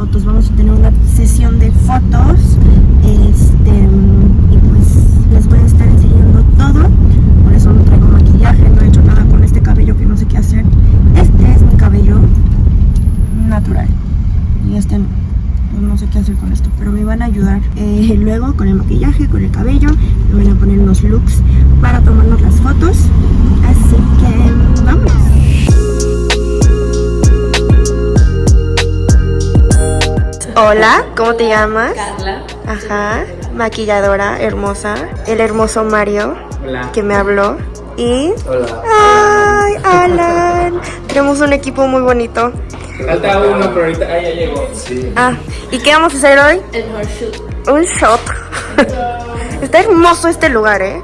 Vamos a tener una sesión de fotos este, y pues les voy a estar enseñando todo. Por eso no traigo maquillaje, no he hecho nada con este cabello que no sé qué hacer. Este es mi cabello natural y este no. No sé qué hacer con esto, pero me van a ayudar eh, luego con el maquillaje, con el cabello. Me van a poner unos looks para tomarnos las fotos. Así que vamos. Hola, ¿cómo te llamas? Carla. Ajá, maquilladora hermosa. El hermoso Mario Hola. que me habló. Y. Hola. ¡Ay, Alan! Tenemos un equipo muy bonito. Falta uno, pero ahorita ah, ya llegó. Sí. Ah, ¿y qué vamos a hacer hoy? El horseshoe. Un shot. Está hermoso este lugar, ¿eh?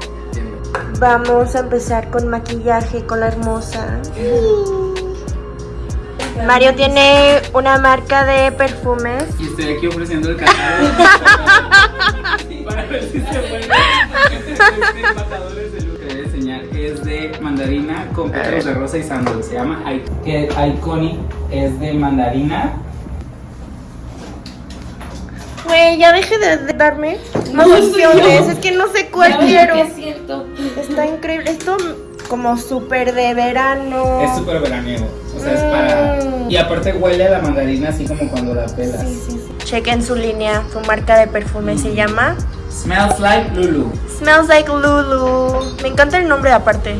Vamos a empezar con maquillaje con la hermosa. Mario tiene una marca de perfumes. Y estoy aquí ofreciendo el catálogo. Para ver si se puede. Este matadores de luz que voy a enseñar es de mandarina con pétalos de rosa y sándalo. Se llama I- que Iconic. Es de mandarina. Güey, ya deje de, de darme más opciones. Es que no sé cuál quiero. es cierto. Está increíble. Esto como súper de verano. Es súper veraniego. O sea, es para. Mm. Y aparte huele a la mandarina así como cuando la pelas. Chequen su línea, su marca de perfume se llama Smells like Lulu. Smells Like Lulu. Me encanta el nombre aparte.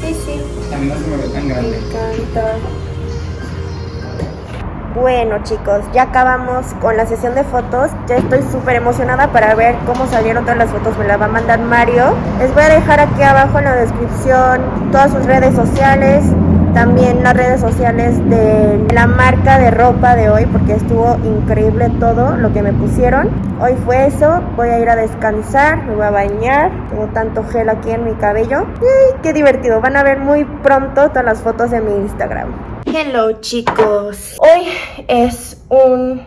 Sí, sí. Encanta. Bueno chicos, ya acabamos con la sesión de fotos. Ya estoy súper emocionada para ver cómo salieron todas las fotos. Me las va a mandar Mario. Les voy a dejar aquí abajo en la descripción todas sus redes sociales. También las redes sociales de la marca de ropa de hoy porque estuvo increíble todo lo que me pusieron. Hoy fue eso. Voy a ir a descansar, me voy a bañar. Tengo tanto gel aquí en mi cabello. ¡Ay, qué divertido! Van a ver muy pronto todas las fotos de mi Instagram. Hello chicos. Hoy es un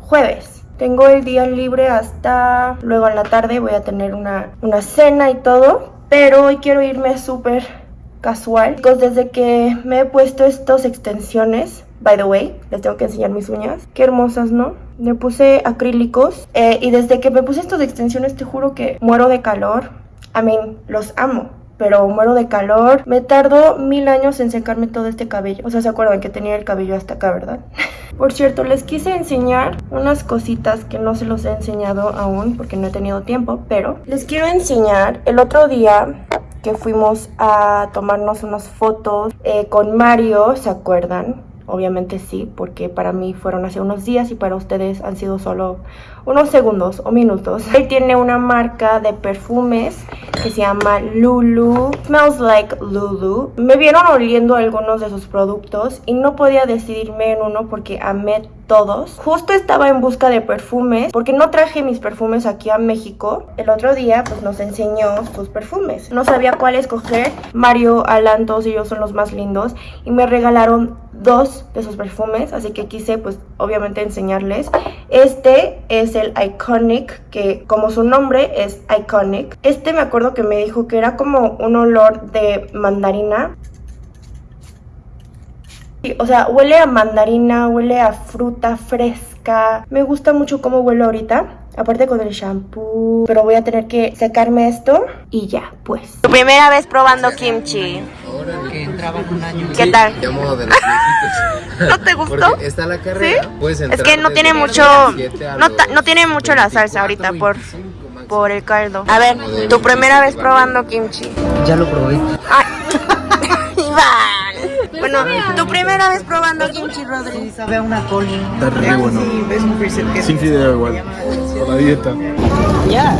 jueves. Tengo el día libre hasta luego en la tarde. Voy a tener una, una cena y todo. Pero hoy quiero irme súper casual. Chicos, desde que me he puesto estas extensiones, by the way, les tengo que enseñar mis uñas. Qué hermosas, ¿no? Me puse acrílicos. eh, y desde que me puse estas extensiones, te juro que muero de calor. I mean, los amo pero muero de calor. Me tardó mil años en secarme todo este cabello. O sea, ¿se acuerdan que tenía el cabello hasta acá, verdad? Por cierto, les quise enseñar unas cositas que no se los he enseñado aún porque no he tenido tiempo, pero les quiero enseñar el otro día que fuimos a tomarnos unas fotos eh, con Mario, ¿se acuerdan? Obviamente sí, porque para mí fueron hace unos días y para ustedes han sido solo unos segundos o minutos. Él tiene una marca de perfumes que se llama Lulu. Smells like Lulu. Me vieron oliendo algunos de sus productos y no podía decidirme en uno porque amé todos. Justo estaba en busca de perfumes porque no traje mis perfumes aquí a México. El otro día pues nos enseñó sus perfumes. No sabía cuál escoger. Mario, Alan, todos ellos son los más lindos y me regalaron dos de sus perfumes, así que quise pues obviamente enseñarles. Este es el Iconic, que como su nombre es Iconic. Este me acuerdo que me dijo que era como un olor de mandarina. Sí, O sea, huele a mandarina, huele a fruta fresca. Me gusta mucho cómo huele ahorita. Aparte con el shampoo. Pero voy a tener que sacarme esto y ya, pues. Tu primera vez probando kimchi. que entraban un año. ¿Qué tal? Llamo de los. ¿No te gustó? Porque está la carrera. ¿Sí? Puedes Es entrar que no tiene mucho 17 a no, no tiene mucho la salsa 24, ahorita por 25 más por el caldo. A ver, tu primera vez probando kimchi. Ya lo probé. Bueno, tu primera vez probando kimchi, Sí, Rodri. sabe a una col. Está re bueno. Sí, Sin fideo igual. Por la dieta.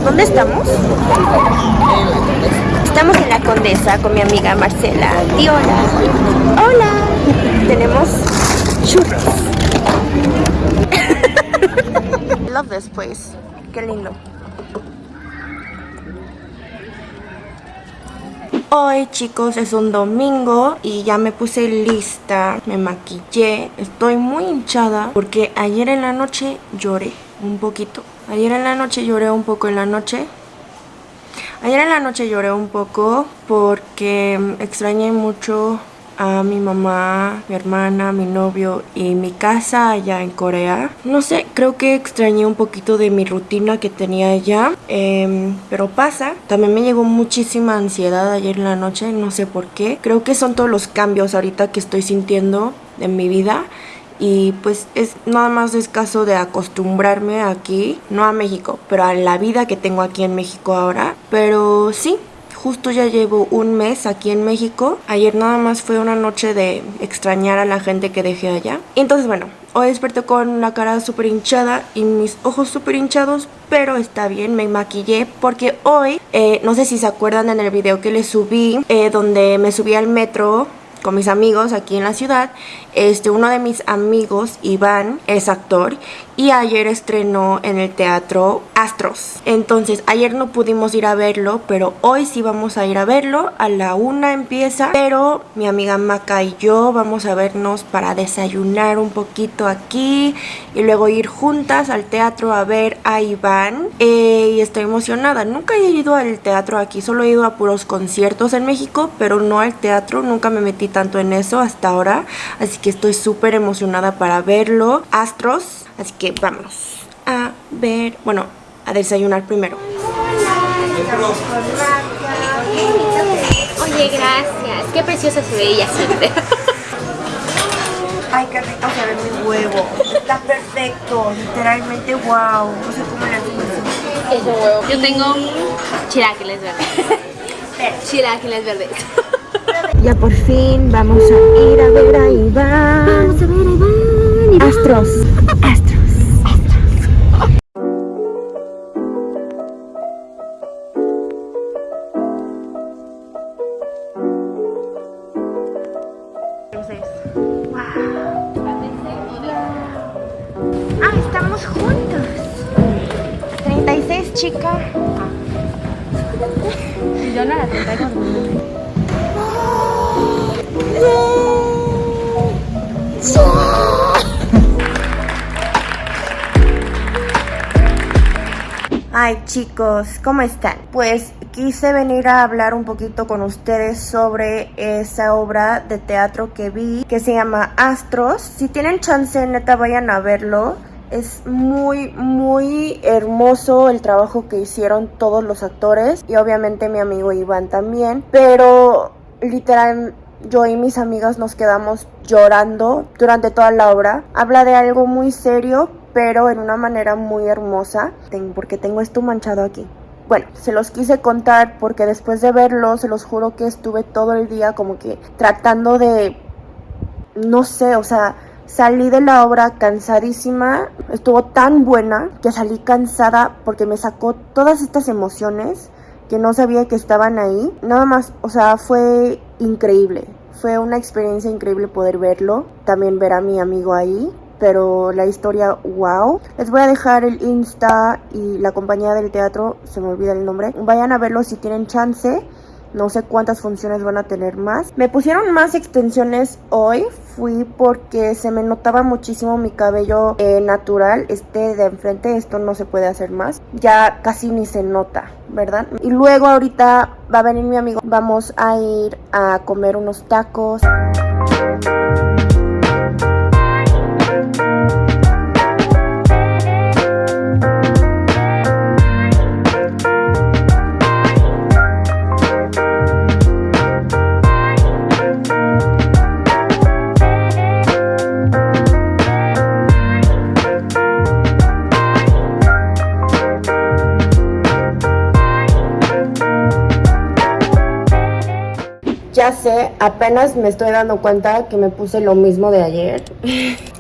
¿Dónde estamos? Estamos en la Condesa con mi amiga Marcela. Di hola. Hola. Tenemos churros. Love this place. Qué lindo. Hoy chicos es un domingo y ya me puse lista, me maquillé, estoy muy hinchada porque ayer en la noche lloré un poquito. Ayer en la noche lloré un poco en la noche. Ayer en la noche lloré un poco porque extrañé mucho a mi mamá, mi hermana, mi novio y mi casa allá en Corea. No sé, creo que extrañé un poquito de mi rutina que tenía allá, em, pero pasa. También me llegó muchísima ansiedad ayer en la noche, no sé por qué. Creo que son todos los cambios ahorita que estoy sintiendo en mi vida. Y pues es nada más es caso de acostumbrarme aquí, no a México, pero a la vida que tengo aquí en México ahora. Pero sí, justo ya llevo un mes aquí en México. Ayer nada más fue una noche de extrañar a la gente que dejé allá. Entonces bueno, hoy desperté con la cara súper hinchada y mis ojos súper hinchados, pero está bien, me maquillé porque hoy, eh, no sé si se acuerdan en el video que les subí, eh, donde me subí al metro con mis amigos aquí en la ciudad. Este, uno de mis amigos, Iván, es actor y ayer estrenó en el teatro Astros. Entonces, ayer no pudimos ir a verlo, pero hoy sí vamos a ir a verlo. A la una empieza, pero mi amiga Maca y yo vamos a vernos para desayunar un poquito aquí y luego ir juntas al teatro a ver a Iván. Eh, y estoy emocionada. Nunca he ido al teatro aquí, solo he ido a puros conciertos en México, pero no al teatro. Nunca me metí tanto en eso hasta ahora. Así que estoy súper emocionada para verlo. Astros. Así que vamos a ver, bueno, a desayunar primero. Oye, gracias. Qué preciosa se ve ella siempre. Ay, qué rico se ve mi huevo. Está perfecto, literalmente wow. No sé cómo le Es un huevo. Yo tengo chilaquiles verdes. Chilaquiles verdes. Ya por fin vamos a ir a ver a Iván. Vamos a ver a Iván. Astros. Astros. Ah, estamos juntos. 36, chica. Yo no la tengo Ay chicos, ¿cómo están? Pues quise venir a hablar un poquito con ustedes sobre esa obra de teatro que vi que se llama Astros. Si tienen chance, neta, vayan a verlo. Es muy, muy hermoso el trabajo que hicieron todos los actores y obviamente mi amigo Iván también. Pero literal, yo y mis amigas nos quedamos llorando durante toda la obra. Habla de algo muy serio, pero en una manera muy hermosa, porque tengo esto manchado aquí. Bueno, se los quise contar porque después de verlo, se los juro que estuve todo el día como que tratando de, no sé, o sea, salí de la obra cansadísima, estuvo tan buena que salí cansada porque me sacó todas estas emociones que no sabía que estaban ahí. Nada más, o sea, fue increíble. Fue una experiencia increíble poder verlo, también ver a mi amigo ahí. Pero la historia, wow. Les voy a dejar el Insta y la compañía del teatro, se me olvida el nombre. Vayan a verlo si tienen chance. No sé cuántas funciones van a tener más. Me pusieron más extensiones hoy. Fui porque se me notaba muchísimo mi cabello eh, natural. Este de enfrente, esto no se puede hacer más. Ya casi ni se nota, ¿verdad? Y luego ahorita va a venir mi amigo. Vamos a ir a comer unos tacos. Ya sé, apenas me estoy dando cuenta que me puse lo mismo de ayer.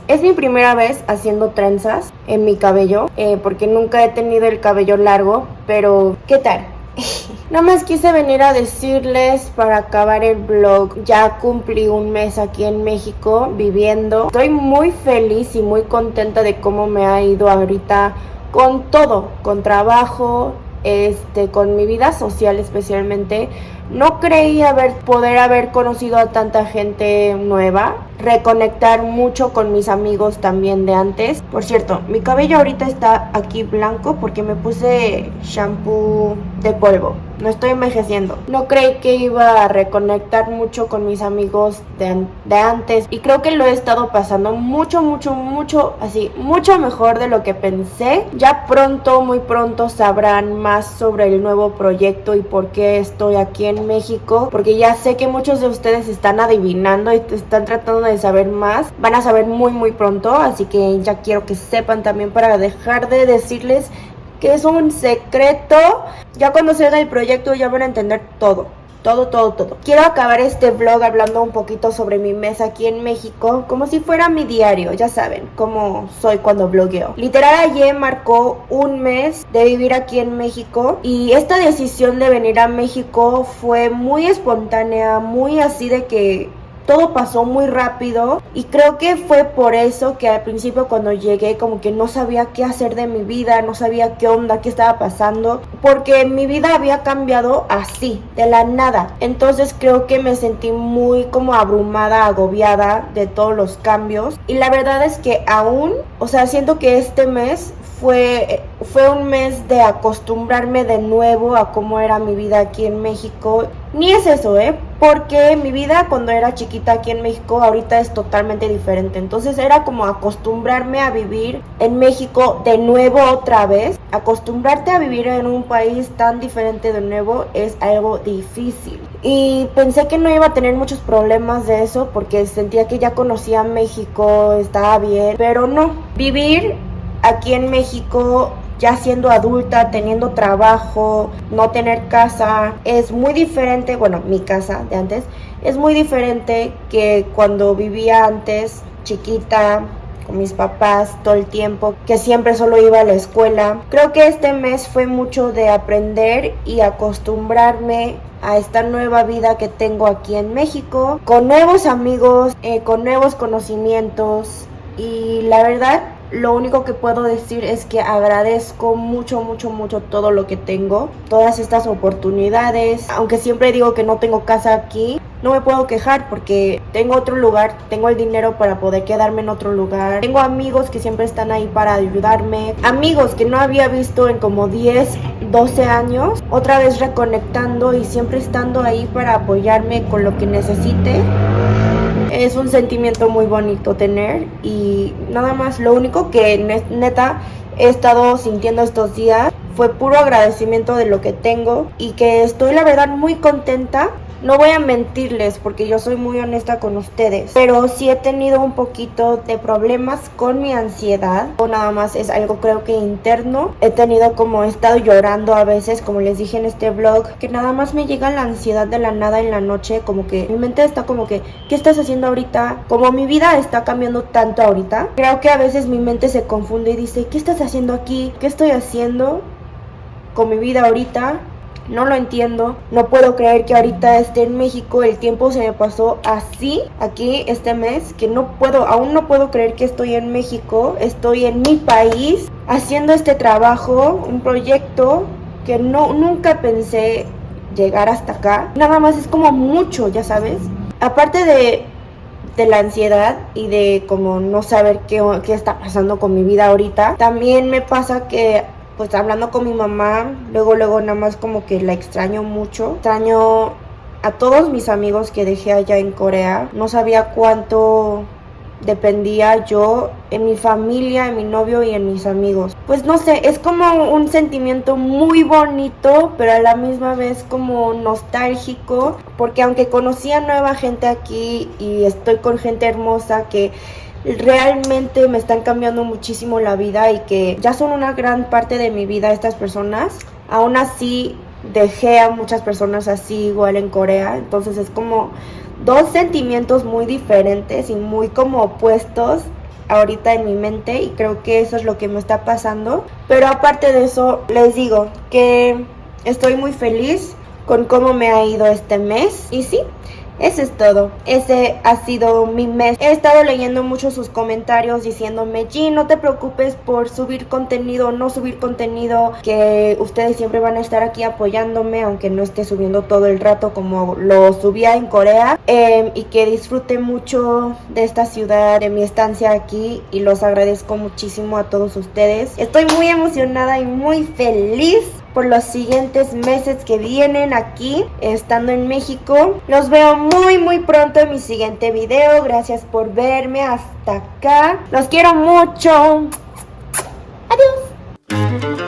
Es mi primera vez haciendo trenzas en mi cabello, eh, porque nunca he tenido el cabello largo, pero ¿qué tal? Nada más quise venir a decirles para acabar el vlog. Ya cumplí un mes aquí en México viviendo. Estoy muy feliz y muy contenta de cómo me ha ido ahorita con todo, con trabajo, este, con mi vida social especialmente. No creí haber, poder haber conocido a tanta gente nueva, reconectar mucho con mis amigos también de antes. Por cierto, mi cabello ahorita está aquí blanco porque me puse shampoo de polvo. No estoy envejeciendo. No creí que iba a reconectar mucho con mis amigos de, de antes y creo que lo he estado pasando mucho, mucho, mucho, así, mucho mejor de lo que pensé. Ya pronto, muy pronto sabrán más sobre el nuevo proyecto y por qué estoy aquí en México, porque ya sé que muchos de ustedes están adivinando y están tratando de saber más. Van a saber muy muy pronto, así que ya quiero que sepan también para dejar de decirles que es un secreto. Ya cuando se el proyecto ya van a entender todo. Todo, todo, todo. Quiero acabar este vlog hablando un poquito sobre mi mes aquí en México, como si fuera mi diario, ya saben, cómo soy cuando blogueo. Literal ayer marcó un mes de vivir aquí en México y esta decisión de venir a México fue muy espontánea, muy así de que todo pasó muy rápido y creo que fue por eso que al principio cuando llegué como que no sabía qué hacer de mi vida, no sabía qué onda, qué estaba pasando, porque mi vida había cambiado así, de la nada. Entonces creo que me sentí muy como abrumada, agobiada de todos los cambios y la verdad es que aún, o sea, siento que este mes fue, fue un mes de acostumbrarme de nuevo a cómo era mi vida aquí en México. Ni es eso, ¿eh? Porque mi vida cuando era chiquita aquí en México ahorita es totalmente diferente. Entonces era como acostumbrarme a vivir en México de nuevo otra vez. Acostumbrarte a vivir en un país tan diferente de nuevo es algo difícil. Y pensé que no iba a tener muchos problemas de eso porque sentía que ya conocía México, estaba bien. Pero no, vivir aquí en México ya siendo adulta, teniendo trabajo, no tener casa, es muy diferente, bueno, mi casa de antes, es muy diferente que cuando vivía antes, chiquita, con mis papás todo el tiempo, que siempre solo iba a la escuela. Creo que este mes fue mucho de aprender y acostumbrarme a esta nueva vida que tengo aquí en México, con nuevos amigos, eh, con nuevos conocimientos y la verdad lo único que puedo decir es que agradezco mucho, mucho, mucho todo lo que tengo, todas estas oportunidades. Aunque siempre digo que no tengo casa aquí, no me puedo quejar porque tengo otro lugar, tengo el dinero para poder quedarme en otro lugar. Tengo amigos que siempre están ahí para ayudarme, amigos que no había visto en como 10, 12 años, otra vez reconectando y siempre estando ahí para apoyarme con lo que necesite es un sentimiento muy bonito tener y nada más lo único que neta he estado sintiendo estos días fue puro agradecimiento de lo que tengo y que estoy la verdad muy contenta no voy a mentirles porque yo soy muy honesta con ustedes, pero sí he tenido un poquito de problemas con mi ansiedad o nada más es algo creo que interno. He tenido como he estado llorando a veces, como les dije en este vlog, que nada más me llega la ansiedad de la nada en la noche, como que mi mente está como que, ¿qué estás haciendo ahorita? Como mi vida está cambiando tanto ahorita, creo que a veces mi mente se confunde y dice, ¿qué estás haciendo aquí? ¿Qué estoy haciendo con mi vida ahorita? No lo entiendo. No puedo creer que ahorita esté en México. El tiempo se me pasó así aquí este mes que no puedo, aún no puedo creer que estoy en México. Estoy en mi país haciendo este trabajo, un proyecto que no nunca pensé llegar hasta acá. Nada más es como mucho, ya sabes. Aparte de de la ansiedad y de como no saber qué, qué está pasando con mi vida ahorita, también me pasa que pues hablando con mi mamá, luego, luego nada más como que la extraño mucho. Extraño a todos mis amigos que dejé allá en Corea. No sabía cuánto dependía yo en mi familia, en mi novio y en mis amigos. Pues no sé, es como un sentimiento muy bonito, pero a la misma vez como nostálgico, porque aunque conocí a nueva gente aquí y estoy con gente hermosa que realmente me están cambiando muchísimo la vida y que ya son una gran parte de mi vida estas personas. Aún así dejé a muchas personas así igual en Corea. Entonces es como dos sentimientos muy diferentes y muy como opuestos ahorita en mi mente y creo que eso es lo que me está pasando. Pero aparte de eso, les digo que estoy muy feliz con cómo me ha ido este mes y sí, eso es todo. Ese ha sido mi mes. He estado leyendo mucho sus comentarios diciéndome, G, no te preocupes por subir contenido, no subir contenido, que ustedes siempre van a estar aquí apoyándome, aunque no esté subiendo todo el rato como lo subía en Corea. Em, y que disfrute mucho de esta ciudad, de mi estancia aquí y los agradezco muchísimo a todos ustedes. Estoy muy emocionada y muy feliz por los siguientes meses que vienen aquí estando en México. Los veo muy muy pronto en mi siguiente video. Gracias por verme hasta acá. Los quiero mucho. Adiós.